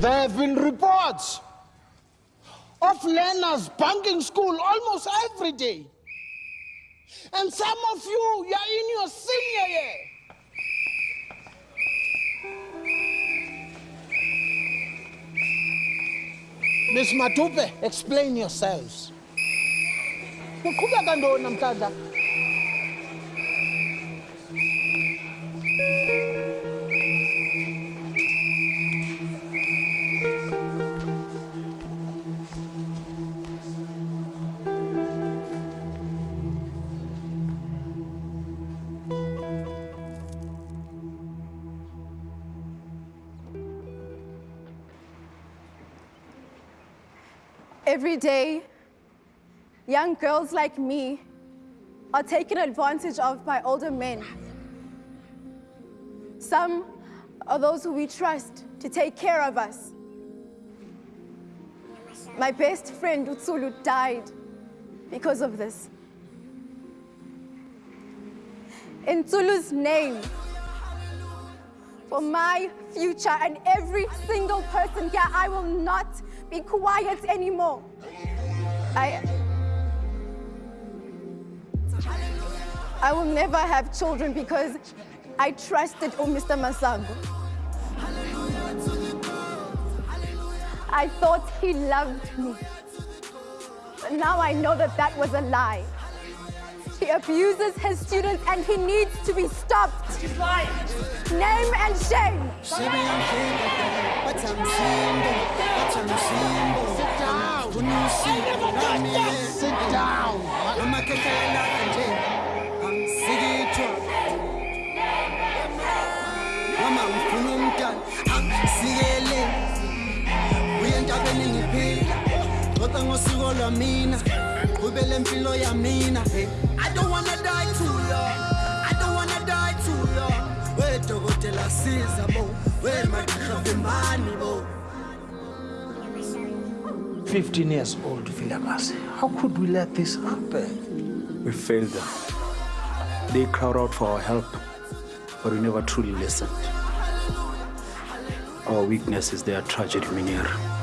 There have been reports of learners bunking school almost every day. And some of you, you're in your senior year. Miss Matupe, explain yourselves. Every day, young girls like me are taken advantage of by older men. Some are those who we trust to take care of us. My best friend, Utsulu, died because of this. In Tsulu's name, for my future and every single person here, I will not be quiet anymore. I, I will never have children because I trusted oh, Mr. Masango. I thought he loved me. But now I know that that was a lie. He abuses his students and he needs to be stopped. Name and shame. Sit down. Sit down. Umntana angisikele uye entabeni ngiphila xoxa ngosiko lwamina qhubele impilo yamina Hey, I don't wanna die too young I don't wanna die too young wedokotela siza bo wemagqirha vimani bo 15 years old, Vilakazi. How could we let this happen? We failed them. They crowd out for our help, but we never truly listened. Our weakness is their tragedy, Minier.